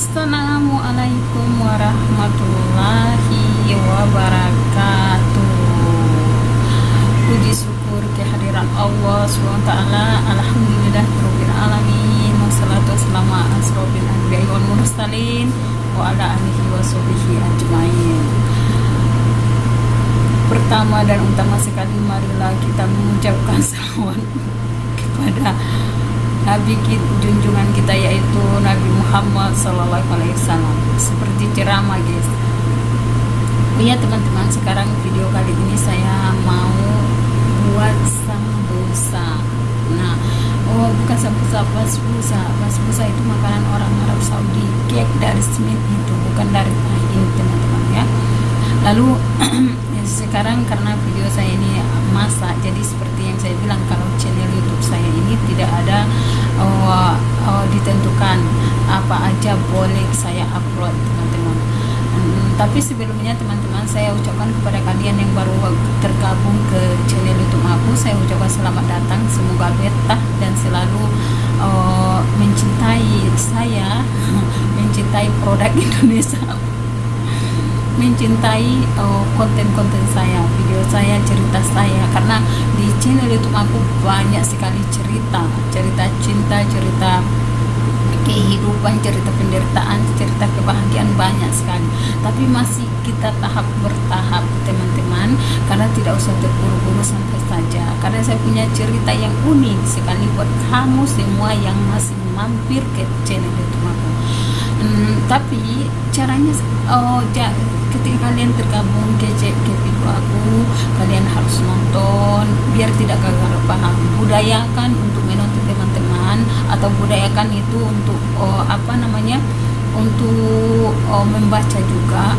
Assalamualaikum warahmatullahi wabarakatuh. Puji syukur kehadiran Allah SWT. Alhamdulillah Alamin. Wassalatu wassalamu asrofil anbiya wal mursalin Wa ala alihi wa sahbihi ajmain. Pertama dan utama sekali marilah kita mengucapkan salawat kepada Nabi junjungan kita yaitu Nabi Muhammad Sallallahu Alaihi Wasallam seperti ceramah guys. Oh ya teman-teman sekarang video kali ini saya mau buat sambusa. Nah, oh bukan sambusa, basbusa. Basbusa itu makanan orang Arab Saudi, cake dari Smith itu bukan dari ini teman-teman ya. Lalu sekarang karena video saya ini masak, jadi seperti yang saya bilang kalau channel YouTube saya ini tidak ada uh, uh, ditentukan apa aja boleh saya upload teman-teman. Hmm, tapi sebelumnya teman-teman saya ucapkan kepada kalian yang baru tergabung ke channel YouTube aku, saya ucapkan selamat datang, semoga betah dan selalu uh, mencintai saya, mencintai produk Indonesia. Mencintai uh, konten-konten uh, saya, video saya, cerita saya. Karena di channel YouTube aku banyak sekali cerita, cerita cinta, cerita kehidupan, cerita penderitaan, cerita kebahagiaan banyak sekali. Tapi masih kita tahap bertahap teman-teman karena tidak usah terburu-buru sampai saja. Karena saya punya cerita yang unik sekali buat kamu semua yang masih mampir ke channel YouTube aku. Hmm, tapi caranya oh ja, ketika kalian tergabung ke, ke video aku kalian harus nonton biar tidak gagal paham budayakan untuk menonton teman-teman atau budayakan itu untuk oh, apa namanya untuk oh, membaca juga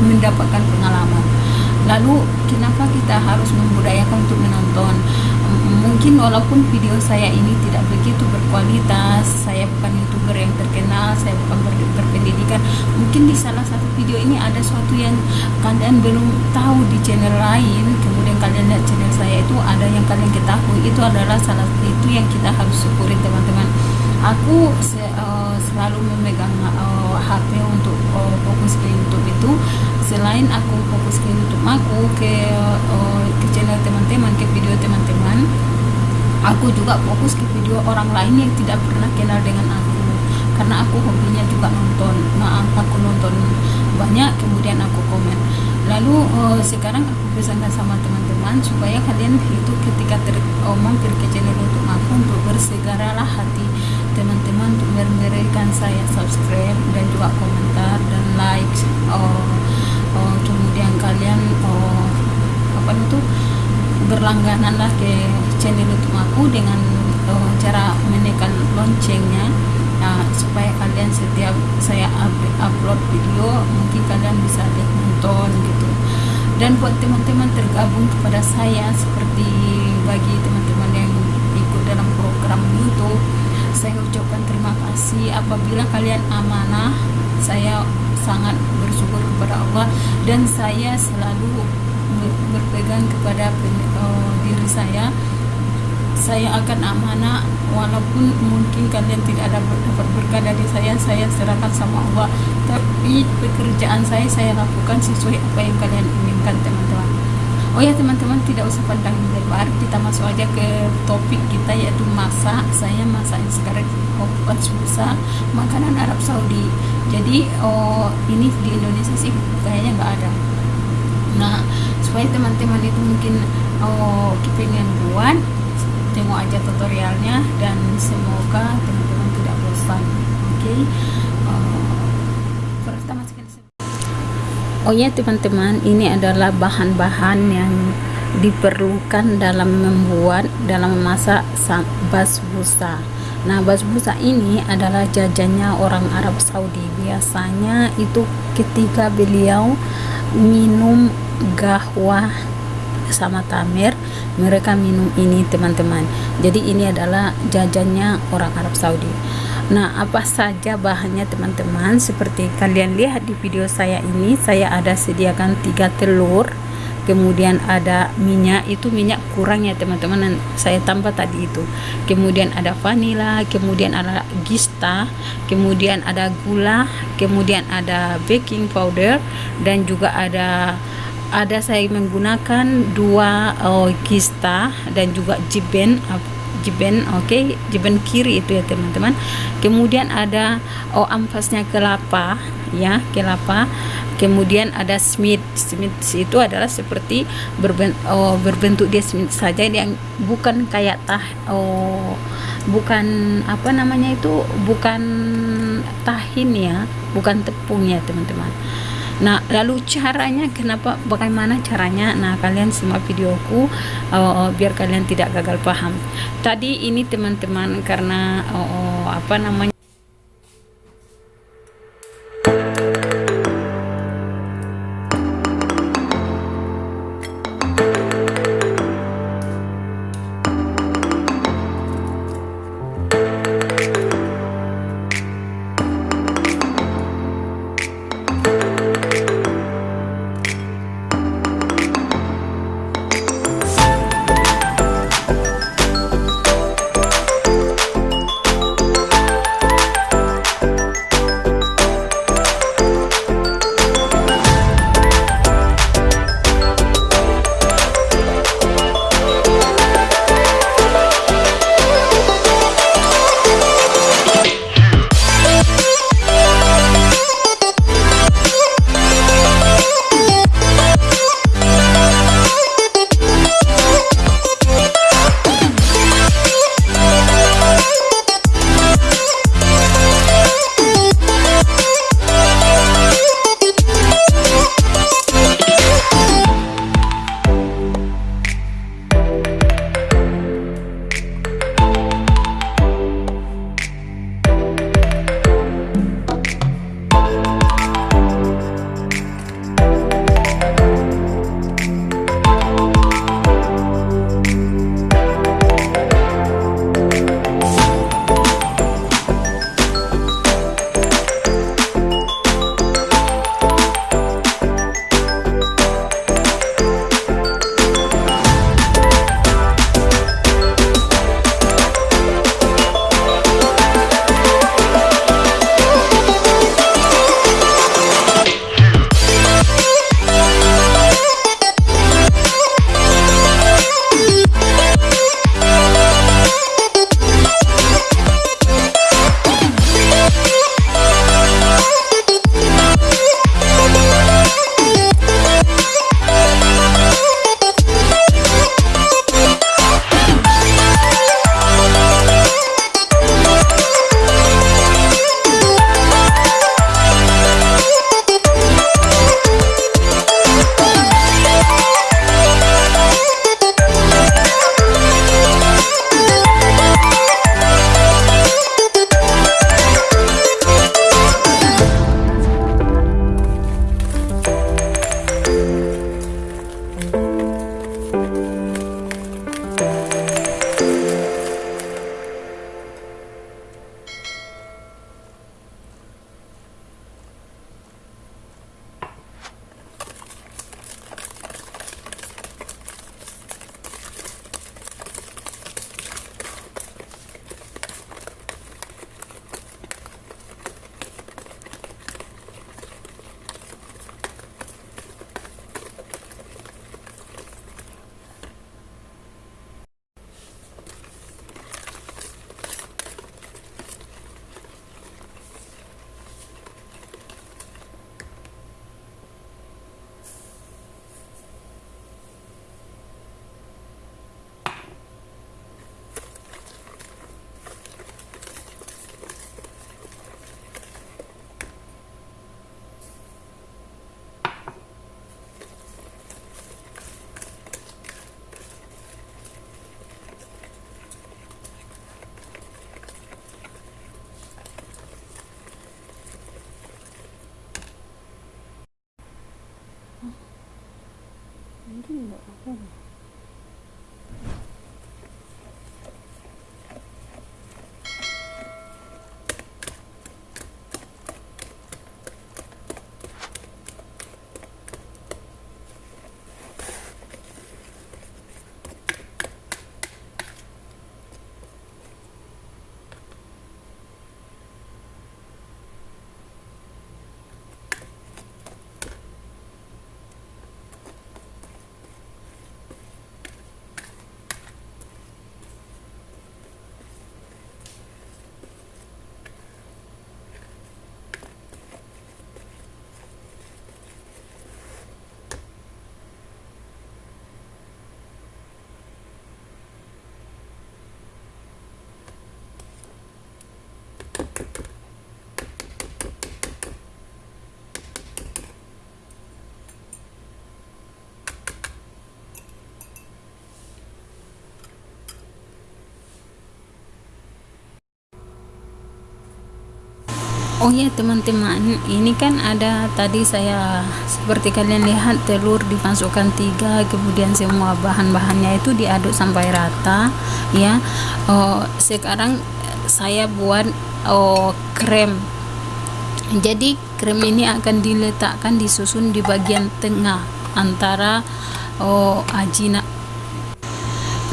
mendapatkan pengalaman. Lalu kenapa kita harus membudayakan untuk menonton mungkin walaupun video saya ini tidak begitu berkualitas saya bukan youtuber yang terkenal saya bukan ber berpendidikan mungkin di salah satu video ini ada sesuatu yang kalian belum tahu di channel lain kemudian kalian lihat channel saya itu ada yang kalian ketahui itu adalah salah satu itu yang kita harus syukuri teman-teman. Aku se uh, selalu memegang uh, HP untuk uh, fokus ke YouTube itu selain aku fokus ke YouTube aku ke uh, ke channel teman-teman ke video teman-teman. Aku juga fokus ke video orang lain yang tidak pernah kenal dengan aku. Karena aku hobinya juga nonton. Maaf aku nonton banyak kemudian aku komen. Lalu uh, sekarang aku pesankan sama teman-teman supaya kalian itu ketika mampir ke channel untuk aku untuk bersegeralah hati teman-teman untuk memberikan saya subscribe dan juga komentar dan like oh, oh, kemudian kalian oh, apa itu berlangganan lah ke channel YouTube aku dengan uh, cara menekan loncengnya. Uh, supaya kalian setiap saya upload video mungkin kalian bisa lihat nonton gitu. Dan buat teman-teman tergabung kepada saya seperti bagi teman-teman yang ikut dalam program YouTube saya ucapkan terima kasih. Apabila kalian amanah saya sangat bersyukur kepada Allah dan saya selalu berpegang kepada uh, diri saya. Saya akan amanah walaupun mungkin kalian tidak ada dapat berkah dari saya saya serahkan sama Allah. Tapi pekerjaan saya saya lakukan sesuai apa yang kalian inginkan teman-teman. Oh ya teman-teman tidak usah pandang lebar. Kita masuk aja ke topik kita yaitu masak. Saya masak sekarang obat susah makanan Arab Saudi. Jadi oh ini di Indonesia sih kayaknya nggak ada. Nah supaya teman-teman itu mungkin oh kepengen buat tengok aja tutorialnya dan semoga teman-teman tidak bosan oke? Okay? uh, pertama sekali oh ya teman-teman ini adalah bahan-bahan yang diperlukan dalam membuat dalam memasak basbusa nah basbusa ini adalah jajannya orang Arab Saudi. Biasanya itu ketika beliau minum gahwa sama tamir mereka minum ini teman-teman. Jadi ini adalah jajannya orang Arab Saudi. Nah apa saja bahannya teman-teman? Seperti kalian lihat di video saya ini saya ada sediakan tiga telur kemudian ada minyak. Itu minyak kurang ya teman-teman saya tambah tadi itu. Kemudian ada vanila kemudian ada gista kemudian ada gula kemudian ada baking powder dan juga ada ada saya menggunakan dua oh, gista dan juga jiben jiben oke okay? jiben kiri itu ya teman-teman kemudian ada oh ampasnya kelapa ya kelapa kemudian ada smith smith itu adalah seperti berbentuk, oh, berbentuk dia smith saja yang bukan kayak tah oh bukan apa namanya itu bukan tahin ya bukan tepung ya teman-teman Nah, lalu caranya kenapa bagaimana caranya? Nah, kalian semua videoku uh, biar kalian tidak gagal paham. Tadi ini teman-teman karena uh, apa namanya Oh ya teman-teman, ini kan ada tadi saya seperti kalian lihat telur dimasukkan tiga, kemudian semua bahan-bahannya itu diaduk sampai rata, ya. Oh, sekarang saya buat oh krem. Jadi krem ini akan diletakkan disusun di bagian tengah antara oh ajina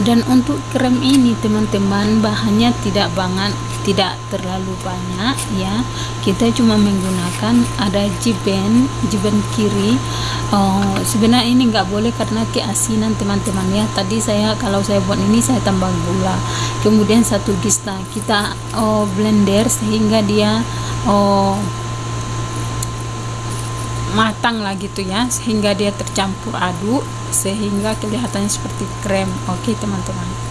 dan untuk krem ini teman-teman bahannya tidak banget tidak terlalu banyak ya. Kita cuma menggunakan ada jiben jiben kiri. Oh, sebenarnya ini nggak boleh karena keasinan teman-teman ya. Tadi saya kalau saya buat ini saya tambah gula. Kemudian satu gista kita oh, blender sehingga dia oh, matang lah gitu ya. Sehingga dia tercampur aduk sehingga kelihatannya seperti krem. Oke teman-teman